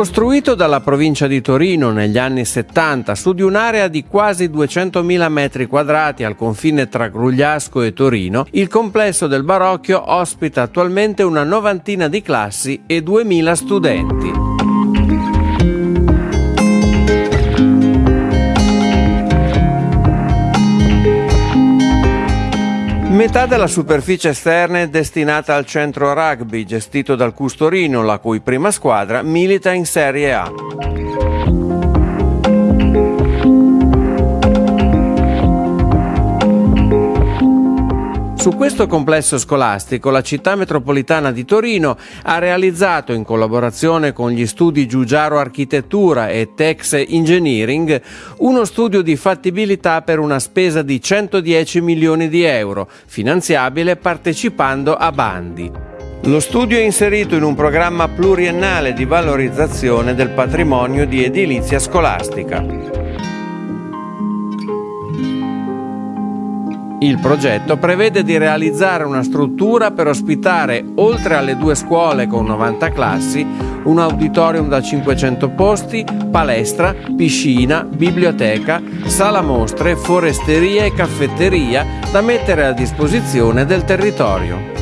Costruito dalla provincia di Torino negli anni 70 su di un'area di quasi 200.000 metri quadrati al confine tra Grugliasco e Torino, il complesso del Barocchio ospita attualmente una novantina di classi e 2.000 studenti. Metà della superficie esterna è destinata al centro rugby gestito dal Custorino, la cui prima squadra milita in Serie A. Su questo complesso scolastico la città metropolitana di Torino ha realizzato in collaborazione con gli studi Giugiaro Architettura e Tex Engineering uno studio di fattibilità per una spesa di 110 milioni di euro, finanziabile partecipando a bandi. Lo studio è inserito in un programma pluriennale di valorizzazione del patrimonio di edilizia scolastica. Il progetto prevede di realizzare una struttura per ospitare, oltre alle due scuole con 90 classi, un auditorium da 500 posti, palestra, piscina, biblioteca, sala mostre, foresteria e caffetteria da mettere a disposizione del territorio.